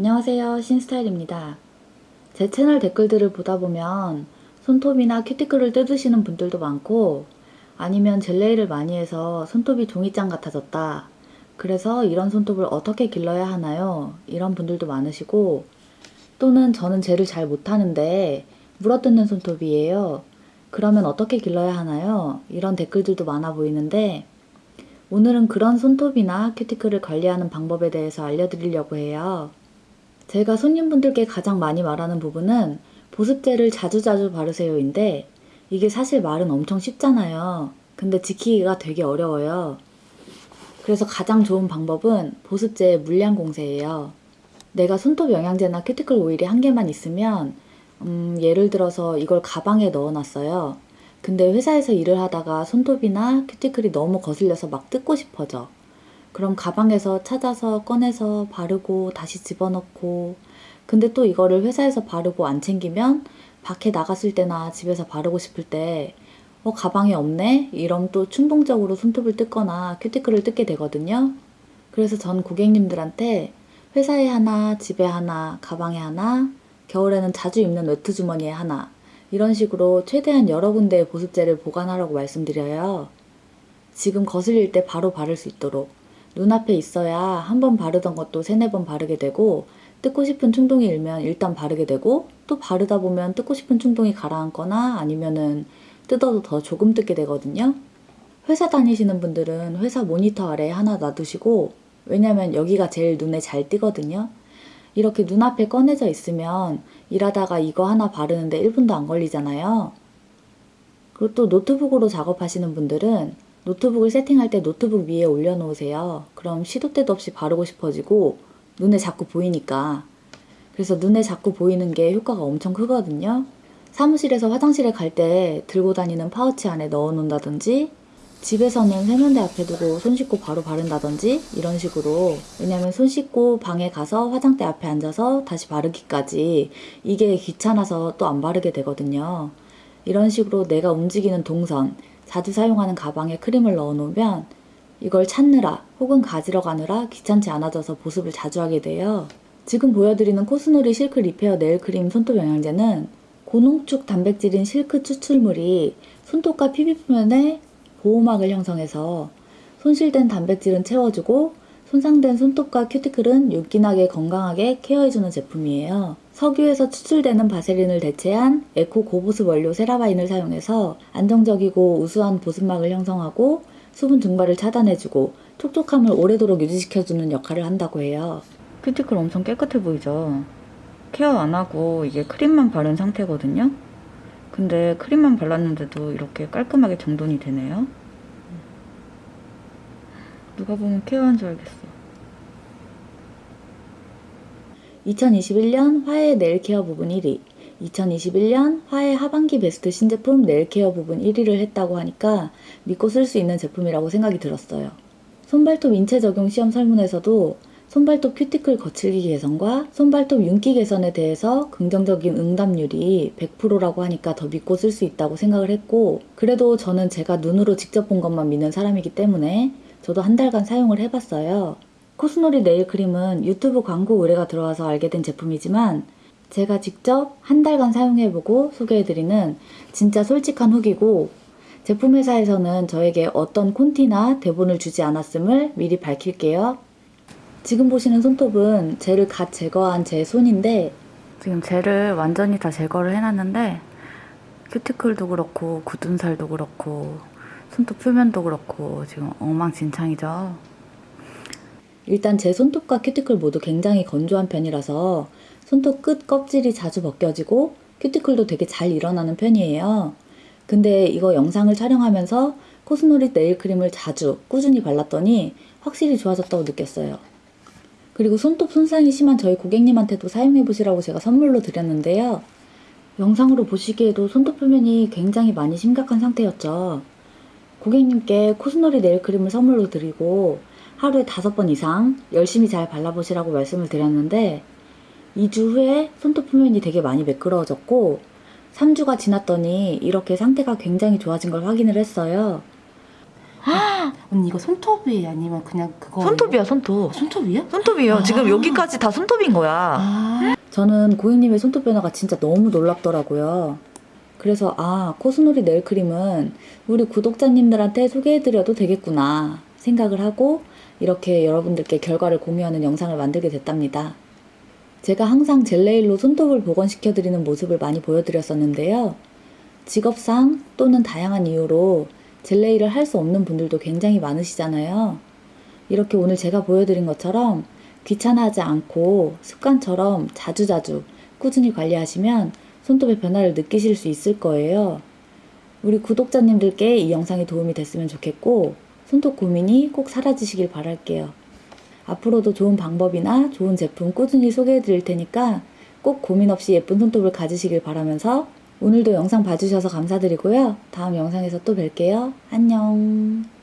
안녕하세요 신스타일입니다. 제 채널 댓글들을 보다 보면 손톱이나 큐티클을 뜯으시는 분들도 많고 아니면 젤레이를 많이 해서 손톱이 종이장 같아졌다. 그래서 이런 손톱을 어떻게 길러야 하나요? 이런 분들도 많으시고 또는 저는 젤을 잘 못하는데 물어뜯는 손톱이에요. 그러면 어떻게 길러야 하나요? 이런 댓글들도 많아 보이는데 오늘은 그런 손톱이나 큐티클을 관리하는 방법에 대해서 알려드리려고 해요. 제가 손님분들께 가장 많이 말하는 부분은 보습제를 자주자주 바르세요인데 이게 사실 말은 엄청 쉽잖아요. 근데 지키기가 되게 어려워요. 그래서 가장 좋은 방법은 보습제의 물량 공세예요. 내가 손톱 영양제나 큐티클 오일이 한 개만 있으면 음, 예를 들어서 이걸 가방에 넣어놨어요. 근데 회사에서 일을 하다가 손톱이나 큐티클이 너무 거슬려서 막 뜯고 싶어져. 그럼 가방에서 찾아서 꺼내서 바르고 다시 집어넣고 근데 또 이거를 회사에서 바르고 안 챙기면 밖에 나갔을 때나 집에서 바르고 싶을 때 어, 가방에 없네? 이러면 또 충동적으로 손톱을 뜯거나 큐티클을 뜯게 되거든요. 그래서 전 고객님들한테 회사에 하나, 집에 하나, 가방에 하나, 겨울에는 자주 입는 외투 주머니에 하나 이런 식으로 최대한 여러 군데의 보습제를 보관하라고 말씀드려요. 지금 거슬릴 때 바로 바를 수 있도록 눈앞에 있어야 한 번 바르던 것도 세네 번 바르게 되고 뜯고 싶은 충동이 일면 일단 바르게 되고 또 바르다 보면 뜯고 싶은 충동이 가라앉거나 아니면은 뜯어도 더 조금 뜯게 되거든요. 회사 다니시는 분들은 회사 모니터 아래에 하나 놔두시고 왜냐면 여기가 제일 눈에 잘 띄거든요. 이렇게 눈앞에 꺼내져 있으면 일하다가 이거 하나 바르는데 1분도 안 걸리잖아요. 그리고 또 노트북으로 작업하시는 분들은 노트북을 세팅할 때 노트북 위에 올려놓으세요. 그럼 시도 때도 없이 바르고 싶어지고 눈에 자꾸 보이니까. 그래서 눈에 자꾸 보이는 게 효과가 엄청 크거든요. 사무실에서 화장실에 갈 때 들고 다니는 파우치 안에 넣어 놓는다든지 집에서는 세면대 앞에 두고 손 씻고 바로 바른다든지 이런 식으로 왜냐면 손 씻고 방에 가서 화장대 앞에 앉아서 다시 바르기까지 이게 귀찮아서 또 안 바르게 되거든요. 이런 식으로 내가 움직이는 동선, 자주 사용하는 가방에 크림을 넣어 놓으면 이걸 찾느라 혹은 가지러 가느라 귀찮지 않아져서 보습을 자주 하게 돼요. 지금 보여드리는 코스놀이 실크 리페어 네일 크림 손톱 영양제는 고농축 단백질인 실크 추출물이 손톱과 피부 표면에 보호막을 형성해서 손실된 단백질은 채워주고 손상된 손톱과 큐티클은 윤기나게 건강하게 케어해주는 제품이에요. 석유에서 추출되는 바세린을 대체한 에코 고보습 원료 세라바인을 사용해서 안정적이고 우수한 보습막을 형성하고 수분 증발을 차단해주고 촉촉함을 오래도록 유지시켜주는 역할을 한다고 해요. 큐티클 엄청 깨끗해 보이죠? 케어 안 하고 이게 크림만 바른 상태거든요? 근데 크림만 발랐는데도 이렇게 깔끔하게 정돈이 되네요. 누가 보면 케어한 줄 알겠어. 2021년 화해 네일케어 부분 1위 2021년 화해 하반기 베스트 신제품 네일케어 부분 1위를 했다고 하니까 믿고 쓸 수 있는 제품이라고 생각이 들었어요. 손발톱 인체 적용 시험 설문에서도 손발톱 큐티클 거칠기 개선과 손발톱 윤기 개선에 대해서 긍정적인 응답률이 100%라고 하니까 더 믿고 쓸 수 있다고 생각을 했고 그래도 저는 제가 눈으로 직접 본 것만 믿는 사람이기 때문에 저도 한 달간 사용을 해봤어요. 코스놀이 네일 크림은 유튜브 광고 의뢰가 들어와서 알게 된 제품이지만 제가 직접 한 달간 사용해보고 소개해드리는 진짜 솔직한 후기고 제품 회사에서는 저에게 어떤 콘티나 대본을 주지 않았음을 미리 밝힐게요. 지금 보시는 손톱은 젤을 갓 제거한 제 손인데 지금 젤을 완전히 다 제거를 해놨는데 큐티클도 그렇고 굳은 살도 그렇고 손톱 표면도 그렇고 지금 엉망진창이죠. 일단 제 손톱과 큐티클 모두 굉장히 건조한 편이라서 손톱 끝 껍질이 자주 벗겨지고 큐티클도 되게 잘 일어나는 편이에요. 근데 이거 영상을 촬영하면서 코스놀이 네일크림을 자주 꾸준히 발랐더니 확실히 좋아졌다고 느꼈어요. 그리고 손톱 손상이 심한 저희 고객님한테도 사용해보시라고 제가 선물로 드렸는데요. 영상으로 보시기에도 손톱 표면이 굉장히 많이 심각한 상태였죠. 고객님께 코스놀이 네일크림을 선물로 드리고 하루에 다섯 번 이상 열심히 잘 발라보시라고 말씀을 드렸는데 2주 후에 손톱 표면이 되게 많이 매끄러워졌고 3주가 지났더니 이렇게 상태가 굉장히 좋아진 걸 확인을 했어요. 언니 이거 손톱이 아니면 그냥 그거 손톱이야 손톱. 손톱이야? 손톱이에요. 아. 지금 여기까지 다 손톱인 거야. 아 저는 고객님의 손톱 변화가 진짜 너무 놀랍더라고요. 그래서 아 코스놀이 네일크림은 우리 구독자님들한테 소개해드려도 되겠구나 생각을 하고 이렇게 여러분들께 결과를 공유하는 영상을 만들게 됐답니다. 제가 항상 젤네일로 손톱을 복원시켜드리는 모습을 많이 보여드렸었는데요. 직업상 또는 다양한 이유로 젤네일을 할 수 없는 분들도 굉장히 많으시잖아요. 이렇게 오늘 제가 보여드린 것처럼 귀찮아하지 않고 습관처럼 자주자주 꾸준히 관리하시면 손톱의 변화를 느끼실 수 있을 거예요. 우리 구독자님들께 이 영상이 도움이 됐으면 좋겠고 손톱 고민이 꼭 사라지시길 바랄게요. 앞으로도 좋은 방법이나 좋은 제품 꾸준히 소개해 드릴 테니까 꼭 고민 없이 예쁜 손톱을 가지시길 바라면서 오늘도 영상 봐주셔서 감사드리고요. 다음 영상에서 또 뵐게요. 안녕.